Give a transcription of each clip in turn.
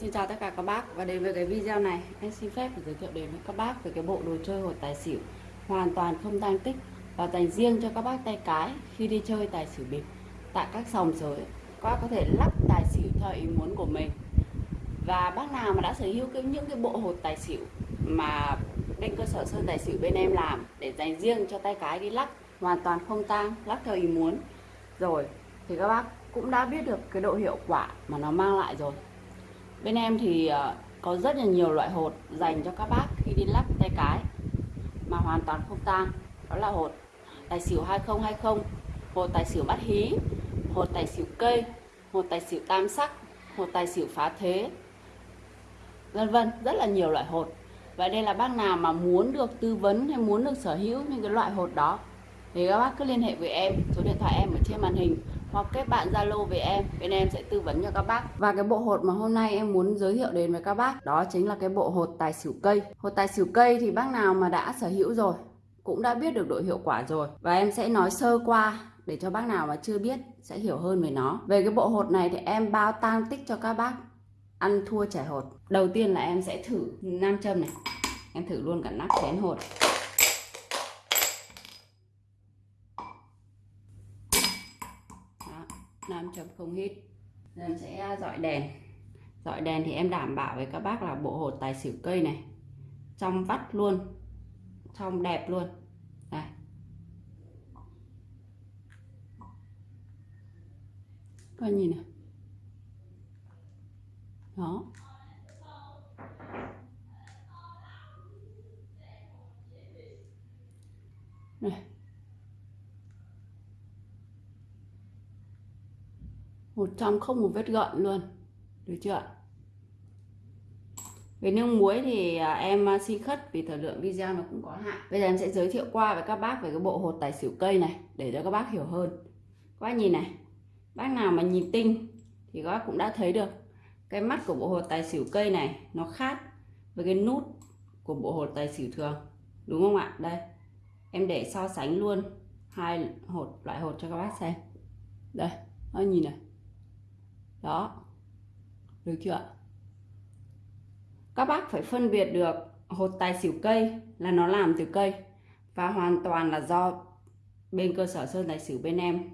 Xin chào tất cả các bác, và đến với cái video này. Anh xin phép giới thiệu đến với các bác về cái bộ đồ chơi hột tài xỉu hoàn toàn không tăng tích và dành riêng cho các bác tay cái khi đi chơi tài xỉu bịp tại các sòng sới. Các bác có thể lắp tài xỉu theo ý muốn của mình. Và bác nào mà đã sở hữu cái, những cái bộ hột tài xỉu mà bên cơ sở sơn tài xỉu bên em làm để dành riêng cho tay cái đi lắp hoàn toàn không tang lắp theo ý muốn. Rồi, thì các bác cũng đã biết được cái độ hiệu quả mà nó mang lại rồi bên em thì ờ, có rất là nhiều loại hột dành cho các bác khi đi lắc tay cái, mà hoàn toàn không tang, đó là hột tài xỉu 2020 hột tài xỉu bắt hí, hột tài xỉu cây, hột tài xỉu tam sắc, hột tài xỉu phá thế, vân vân, rất là nhiều loại hột. Và đây là bác nào mà muốn được tư vấn hay muốn được sở hữu những cái loại hột đó, thì các bác cứ liên hệ với em, số điện thoại em ở trên màn hình hoặc kết bạn Zalo với em, bên em sẽ tư vấn cho các bác. Và cái bộ hột mà hôm nay em muốn giới thiệu đến với các bác, đó chính là cái bộ hột tài xỉu cây. Hột tài xỉu cây thì bác nào mà đã sở hữu rồi, cũng đã biết được độ hiệu quả rồi. Và em sẽ nói sơ qua để cho bác nào mà chưa biết sẽ hiểu hơn về nó. Về cái bộ hột này thì em bao tang tích cho các bác. Ăn thua trẻ hột. Đầu tiên là em sẽ thử nam châm này. Em thử luôn cả nắp chén hột Đó, nam chấm không hít em sẽ dọi đèn. Dọi đèn thì em đảm bảo với các bác là bộ hột tài xỉu cây này. Trong vắt luôn. Trong đẹp luôn. Đây coi nhìn này đó. Này. Một trăm không một vết gợn luôn. Được chưa về nước muối thì à, em à, xin khất vì thời lượng video nó cũng có hạn. Bây giờ em sẽ giới thiệu qua với các bác về cái bộ hột tài xỉu cây này, để cho các bác hiểu hơn. Các bác nhìn này, bác nào mà nhìn tinh thì các bác cũng đã thấy được. Cái mắt của bộ hột tài xỉu cây này nó khác với cái nút của bộ hột tài xỉu thường. Đúng không ạ? Đây, em để so sánh luôn hai hột, loại hột cho các bác xem. Đây nó nhìn này đó. Được chưa các bác phải phân biệt được hột tài xỉu cây là nó làm từ cây và hoàn toàn là do bên cơ sở sơn tài xỉu bên em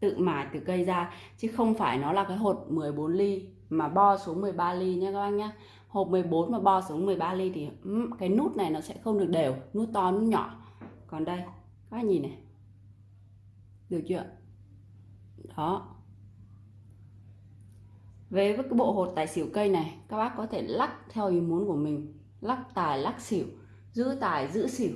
tự mài từ cây ra, chứ không phải nó là cái hột 14 ly mà bo xuống 13 ly nha các bác nhá hộp 14 mà bo xuống 13 ly thì cái nút này nó sẽ không được đều, nút to, nút nhỏ. Còn đây, các bác nhìn này. Được chưa đó với cái bộ hột tài xỉu cây này, các bác có thể lắc theo ý muốn của mình. Lắc tài, lắc xỉu, giữ tài, giữ xỉu.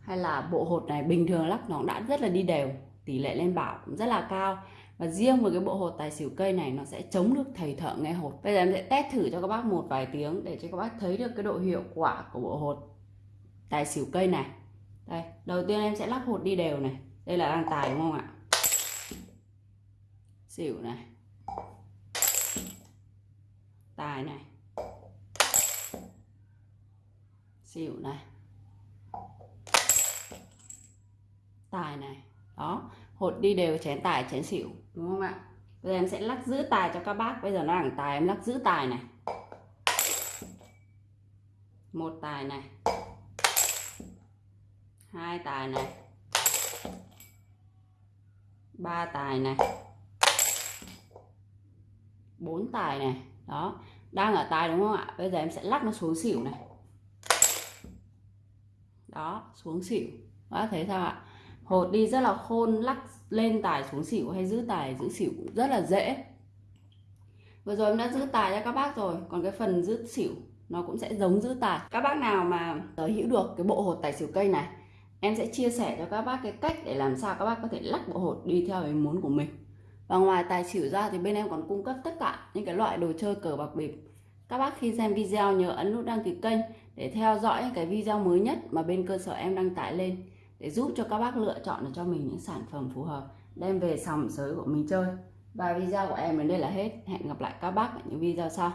Hay là bộ hột này bình thường lắc nó cũng đã rất là đi đều, tỷ lệ lên bảo cũng rất là cao. Và riêng với cái bộ hột tài xỉu cây này, nó sẽ chống được thầy thợ nghe hột. Bây giờ em sẽ test thử cho các bác một vài tiếng để cho các bác thấy được cái độ hiệu quả của bộ hột tài xỉu cây này. Đây, đầu tiên em sẽ lắc hột đi đều này. Đây là đang tài đúng không ạ? Xỉu này tài này. Xỉu này. Tài này. Đó, hột đi đều, chén tài, chén xỉu, đúng không ạ? Bây giờ em sẽ lắc giữ tài cho các bác. Bây giờ nó đẳng tài, em lắc giữ tài này. Một tài này. Hai tài này. Ba tài này. Bốn tài này. Đó đang ở tài đúng không ạ? Bây giờ em sẽ lắc nó xuống xỉu này. Đó, xuống xỉu. Đó thấy sao ạ? Hột đi rất là khôn, lắc lên tài xuống xỉu hay giữ tài, giữ xỉu cũng rất là dễ. Vừa rồi em đã giữ tài cho các bác rồi, còn cái phần giữ xỉu nó cũng sẽ giống giữ tài. Các bác nào mà sở hữu được cái bộ hột tài xỉu cây này, em sẽ chia sẻ cho các bác cái cách để làm sao các bác có thể lắc bộ hột đi theo ý muốn của mình và ngoài tài xỉu ra thì bên em còn cung cấp tất cả những cái loại đồ chơi cờ bạc bịp. Các bác khi xem video nhớ ấn nút đăng ký kênh để theo dõi cái video mới nhất mà bên cơ sở em đăng tải lên, để giúp cho các bác lựa chọn được cho mình những sản phẩm phù hợp, đem về sòng sới của mình chơi. Và video của em đến đây là hết. Hẹn gặp lại các bác ở những video sau.